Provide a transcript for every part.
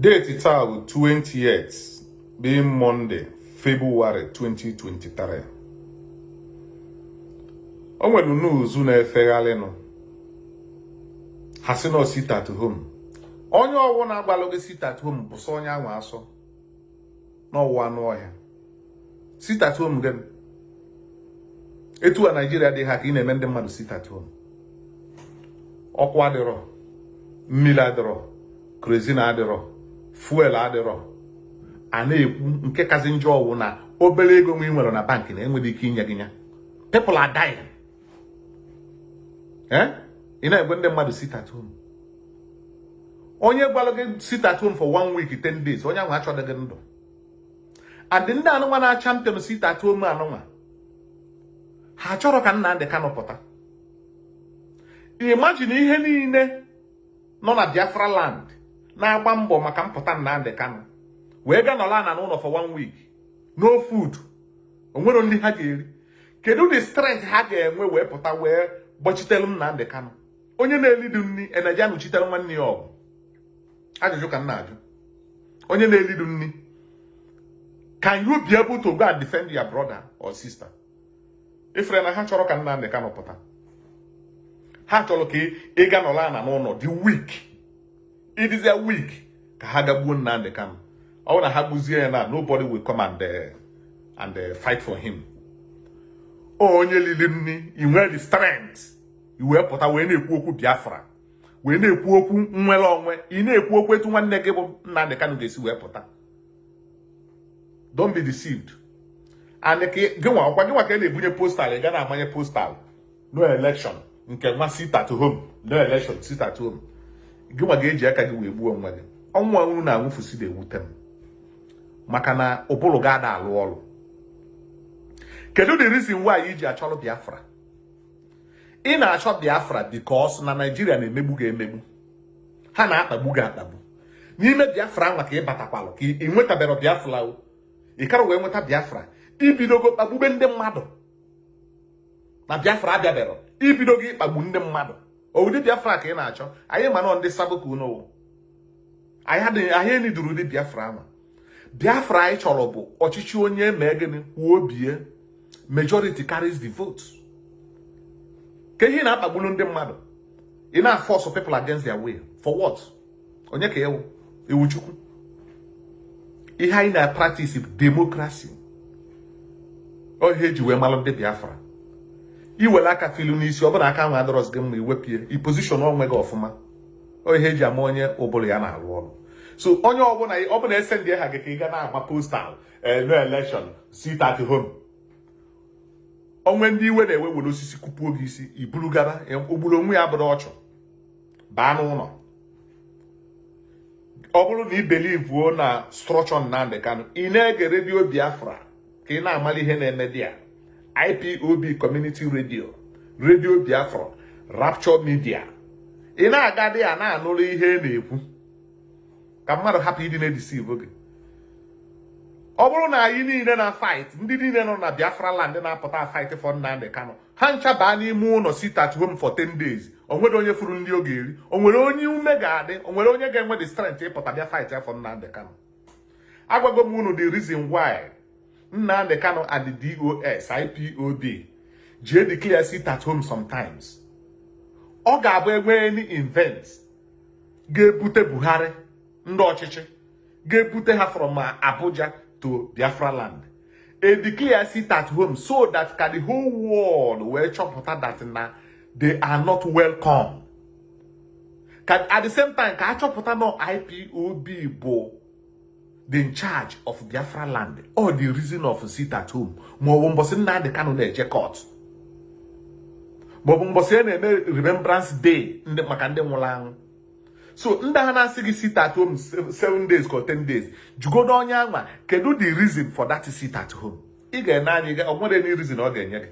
Date taa bụ 28 being Monday, February 2023. O nwere nuuzu na-efegharịnụ ha sị na sit home. Onye ọwụ na-agbalụ gị sit at home bụ sọ onye ahụ asọ n'ọwụwa anụ ọhịa sit at home gị etu a Naijiria dị ha ka ị na-eme ndị mmadụ sit home. Ọkụ adịrọ mmiri adịrọ kerozin adịrọ. Fuel adịrọ. A na-ekwu nke kazi njọ ọwụ na obere ego nwe nwere na bankị na enwere ike inye gị ya people are dying. Ị na-egwe ndị mmadụ sit onye gwara gị sit at one week 10 days onye ahụ achọghị gị ndụ. And ndị anụnwa na champion sit at home anụnwa ha chọrọ ka Nnamdi Kanu pụta imagine ihe niile nọ na Biafra land. Na-agba mbọ maka mpụta Nnamdi Kanu wee gaa nọla na n'ụlọ for one week no food. Onwero ndị ha ga-eri. Kedu the strength ha ga-enwe wee pụta wee gbachitelu Nnamdi Kanu? Onye na-elidu nri eneji anụchitere nwanne ya ọgụ. Ajụjụ ka m na-ajụ. Onye na-elidu nri can you be able to go and defend your brother or sister? Ifere na ha chọrọ ka Nnamdi Kanu pụta ha chọrọ ka ị ga nọla na n'ụlọ dị week. Ịdịzie week. Ka ha gagbuo Nnamdi Kanu. Ọ bụrụ na ha gbuzie ya na nobody will come and uh, and uh, fight for him. Onye lili nri i nwere the strength. I wee pụta wee na-ekwu okwu Biafra. Wee na-ekwu okwu nnwere onwe. Ị na-ekwu okwu etu nwanne gị bụ Nnamdi Kanu ga-esi wee pụta. Don't be deceived. And ka gịnwa ọkwa gịnwa ka a na-ebunye postal ị ga na-amanye postal. No election. Nke nwa sit at home. No election sit at home. Gịnwa ga-eji aka gị wee gbuo onwe gị. Ọnwụ ọnwụrụ na anwụfusi na-ewute m. Maka na ụbụrụ ga ada alụ ọrụ. Kedu the reason why iji achọrọ Biafra? Ị na-achọ Biafra because na Naijiria na-emegbu gị emegbu. Ha na-akpagbu gị akpagbu. N'ime Biafra nwa ka ị batakwalụ ka ị nwetabere Biafra o. Wee nweta Biafra. Ibidogo kpagbube ndị mmadụ. Na Biafra abịabero ibido gị ịkpagbu ndị mmadụ. Ụdị Biafra ka ị na-achọ? Anyị ma nọ ndị sabụ ka anyị eniduru ụdị Biafra ahụ Biafra anyị chọrọ bụ ọchịchị onye mee gịnị? Kwuo obie majority carries the vote. Ka ihe na-akpagbulu ndị mmadụ ị na-force people against their will. For what? Onye ka ewu? Ewu chukwu. Ihe anyị na-practice democracy. Ohe eji wee malụ ndị Biafra. Iwere aka filu n'isi ọ bụrụ aka nwe adọrọzi gị mma iwepịa ipozishọn onwe gị ọfụma. Ohe eji ama onye ụbụrụ ya na-arụ ọrụ. So onye ọbụla ọbụla ese ndị ha gị ka ị ga na-agba postal no election sit at onwe ndị iwe na-ewe were osisi kụpuo gị isi iburu gaba ogburu onwe ya bụrụ ọchụ baa n'ụlọ. Ọ bụrụ na ị belivuo na structure Nnamdi Kanu ị na-ege redio Biafra ka ị na-amali ihe na-eme dị ya IPOB community radio radio Biafra Rapture media. Ị na-aga dị ya na-anụrụ ihe na-ekwu. Ka mmadụ hapụ ịdị na-edisiv gị. Ọ bụrụ na anyị niile na fight ndị niile nọ na Biafra land na-apụta fight for Nnamdi Kanu ha ncha baa n'ime ụlọ sit at home for 10 days. O nwere onye furu ndị ọ ga-eri o nwere onye ume ga-adị o nwere onye ga-enwe the strength ịpụta bịa fight for Nnamdi Kanu. Agwago m unu the reason why. Nnamdi Kanu and the DOS IPOB ji declare sit at home sometimes. Ọ ga-abụ enwe any event ga-ebute Buhari ndị ọchịchị ga-ebute ha from Abuja to Biafra land. A declare sit at home so that ka the whole world wee chọpụta that na they are not welcome. At the same time ka achọpụta na IPOB bụ the in charge of Biafra land or the reason of sit at home. Maọbụ mbọsị Nnamdi Kanu na-eje court. Maọbụ mbọsị a na-eme remembrance day maka ndị nwụrụ anwụ. So ndị ha na-asị gị sit at home seven days ka 10 days jugodo onye anwa kedu the reason for that sit at home? Ị ga-ene anyị ọ nwere any reason ọ ga-enye gị?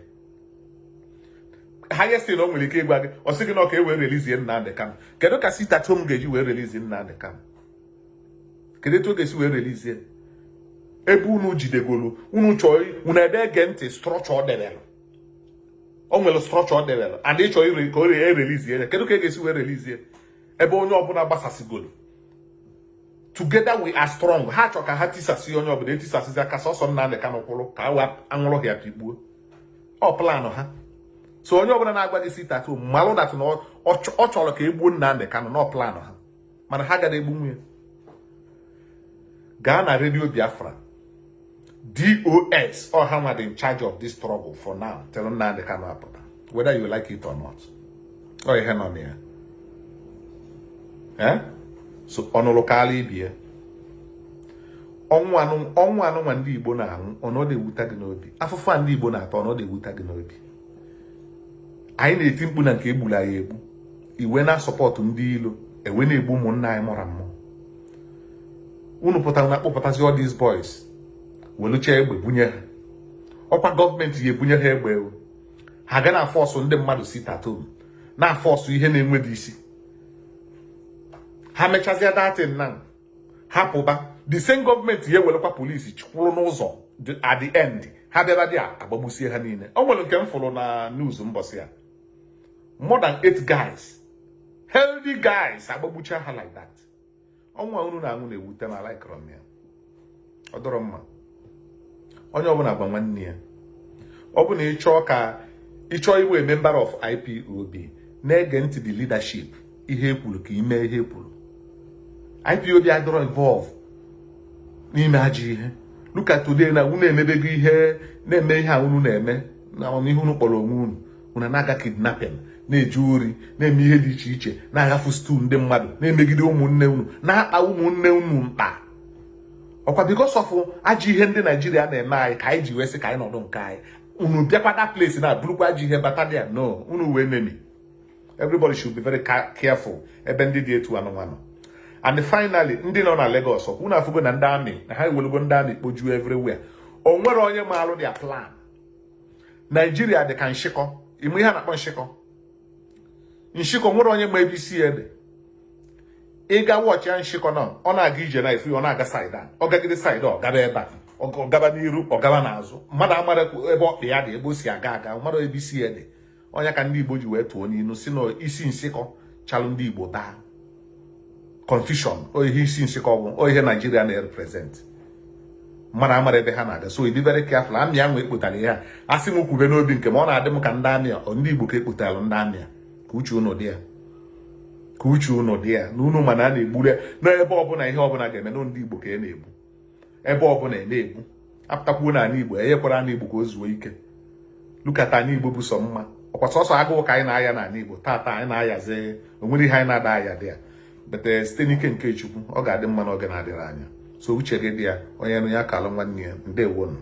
Highest na o nwere ike ịgwa gị ọ sị gị na ọ e wee relizie Nnamdi Kanu. Kedu ka sit at home ga-eji wee relizie Nnamdi Kanu? Kedu etu ọ ga-esi wee relizie ebe unu jidegolu unu chọọ unu ede ege ntị structure ọ o nwere structure ọ debere and ị chọọ ka o erelizie ya. Kedu ka e ga-esi wee relizie ebe onye ọbụla gbasasịgoro together we are strong. Ha chọ ka ha tisasị onye ọbụla etisasịzi aka sọsọ Nnamdị Kanụ kwụrụ ka wee anwụrụ ya pigbuo ọ planụ ha. So onye ọbụla na-agba gị sit at home malụ dat na ọ chọrọ ka egbuo Nnamdị Kanụ na planụ ha. Mana ha gara egbu nwunye gaa na redio Biafra DOS or ha nwa dị in charge of this struggle for now till Nnamdị Kanụ apụta whether you like it or not. Ọ ihe nọ na ya eh? So ọnụrụ kaala ibie ọnwụ anụ ọnwụ anụnwa ndị Igbo na-anwụ ọnọdụ gị n'obi afụfụ a ndị Igbo na-atọ ọnọdụ ewuta gị n'obi anyị na-eti mkpu na nke egburu anyị egbu iwe na-asọpọtụ ndị ilo ewe na-egbu ụmụnna anyị mụrụ mmụ unu pụtara na akpọpụtazi all these boys. Welucha egbe bunye ha. Ọkwa gọọmenti ya ebunye ha egbe. Ha ga na fọsụ ndị mmadụ si tatom na fọsụ ihe na-enweghị isi. Ha mechazie datin na hapụba the same gọọmenti ya ewelekwa polisi chikwuru n'ụzọ at the end ha bịara dị agbagbusie ha niile. O nwere nke m fụrụ na news mbọsị ya more than eight guys. Healthy guys agbagbucha ha like that. Ọnwa unu na-aṅụ na-ewute m ya ọ dọrọ mma. Onye ọbụla gba nwanne ya ọ bụ na ịchọọ ka ịchọọ iwe member of IPOB na-ege ntị the leadership ihe ekwuru ka ime ihe ekwuru IPOB adọrọ involve n'ime ajọ ihe. Look at today na unu emebego ihe na-eme ihe a unu na-eme. Na amamihe unu kpọrọ onwe unu unu na-aga kidnapping na-eje ori na-eme ihe dị iche iche na-aghafu stu ndị mmadụ na-emegide ụmụnne unu na-akpa ụmụnne unu mkpa. Ọkwa because of ajọ ihe ndị naijiria na-eme anyị ka anyị ji wee sị ka anyị nọdụ nke anyị. Unu bịakwada place na bụrụkwa ajọ ihe batalia no unu wee nemi. Everybody should be very careful ebe ndị dị etu anụmanụ and finally ndị nọ na Lagos ọkwa unu afụgo na ndị amị na ha ewelugo ndị amị kpojuo everywhere. O nwere onye maalụ dia plan. Naijiria dị ka nshịkọ ime ihe a na-akpọ nshịkọ nshịkọ nwere onye ma ebe isi ya dị ịga wọchị ya nshịkọ na ọ na-aga ije na efu ọ na-aga saịda ọ gagide saịda ọ gaba ebe a. Ọ gaba n'iru ọ gaba n'azụ. Mmadụ amara ebe ọkpa ya dị ebe o si aga aga. Mmadụ ebe isi ya dị onye ka ndị igbo ji wee tụọ n'ilu si na isi nsịkọ chalụ ndị igbo daa. Confusion ihe isi nsịkọ bụ ihe naijiria na-represent. Mmadụ amara ebe ha na-aga. So dị very careful. Amị ahụ ekpụtara ihe a. A sị m kwube n'obi nke ma ọ na-adị m ka ndị amị ndị igbo ka ekpụtara ndị amị ka uche unu dị ya ka uche unu dị ya na unu mana a na-egburu ya n'ebe ọbụla ihe ọbụla ga-eme na ndị igbo ka e na-egbu. Ebe ọbụla e na-egbu. Apụtakwuo na ala igbo enyekwara ana igbo ka o zuo ike. Lukata ana igbo bụ sọ mma. Ọkwa sọsọ agụụ ka anyị na-aya n'ala igbo. Taata anyị na-ayazi o nwere ihe anyị na-ada aya dị ya. Bete site n'ike nke chukwu ọ ga-adị mma n'oge na-adịrị anya. So uche gị dị ya onye nụ ya kalụ nwanne ya. Ndewonu